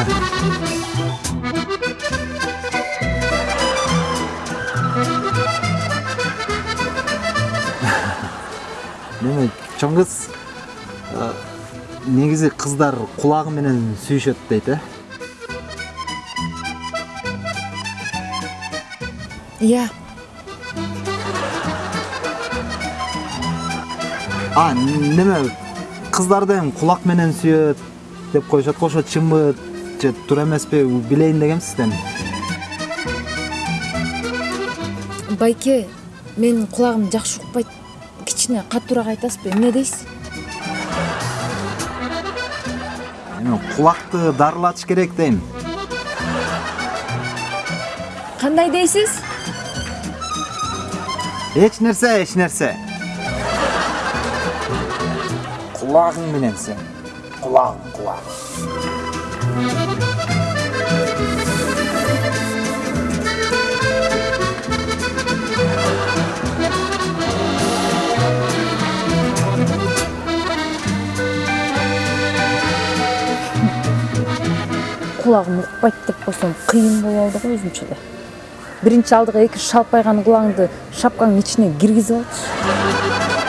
неме чоң кыз э, негизи кыздар кулагы менен сүйүшөт дейт э иә. А неме кыздарды эми кулак менен сүйөт деп коюшат го ошо чынбы же туура эмеспи билейин дегенсиз эми байке менин кулагым жакшы укпайт кичине катуураак айтасызбы эмне дейсиз эми кулакты дарылатыш керек дейм. Кандай дейсиз эч нерсе эч нерсе кулагың менен сен. Кулагың кулагың кулагым укпайт деп койсом кыйын болуп алды го өзүнчө да биринчи алдыга эки шалпайган кулагыңды шапкаңдын ичине киргизип алчы